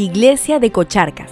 Iglesia de Cocharcas.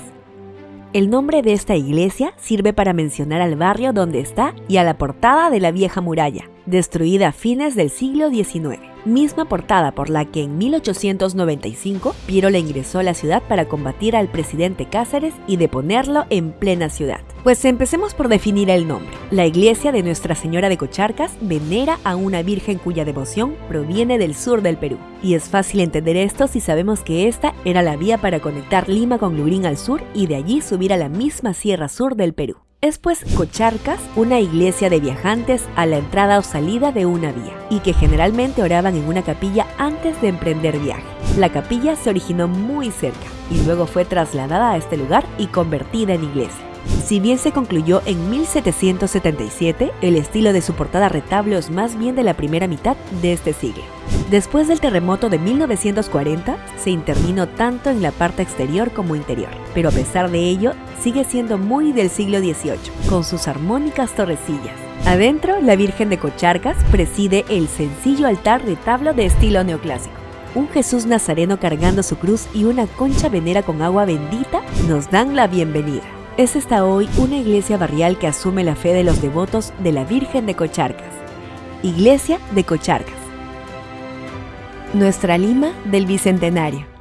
El nombre de esta iglesia sirve para mencionar al barrio donde está y a la portada de la vieja muralla, destruida a fines del siglo XIX misma portada por la que en 1895 Piero le ingresó a la ciudad para combatir al presidente Cáceres y deponerlo en plena ciudad. Pues empecemos por definir el nombre. La iglesia de Nuestra Señora de Cocharcas venera a una virgen cuya devoción proviene del sur del Perú. Y es fácil entender esto si sabemos que esta era la vía para conectar Lima con Lurín al sur y de allí subir a la misma sierra sur del Perú. Es pues Cocharcas una iglesia de viajantes a la entrada o salida de una vía y que generalmente oraban en una capilla antes de emprender viaje. La capilla se originó muy cerca y luego fue trasladada a este lugar y convertida en iglesia. Si bien se concluyó en 1777, el estilo de su portada retablo es más bien de la primera mitad de este siglo. Después del terremoto de 1940, se intervino tanto en la parte exterior como interior, pero a pesar de ello, sigue siendo muy del siglo XVIII, con sus armónicas torrecillas. Adentro, la Virgen de Cocharcas preside el sencillo altar retablo de estilo neoclásico. Un Jesús Nazareno cargando su cruz y una concha venera con agua bendita nos dan la bienvenida es esta hoy una iglesia barrial que asume la fe de los devotos de la Virgen de Cocharcas. Iglesia de Cocharcas. Nuestra Lima del Bicentenario.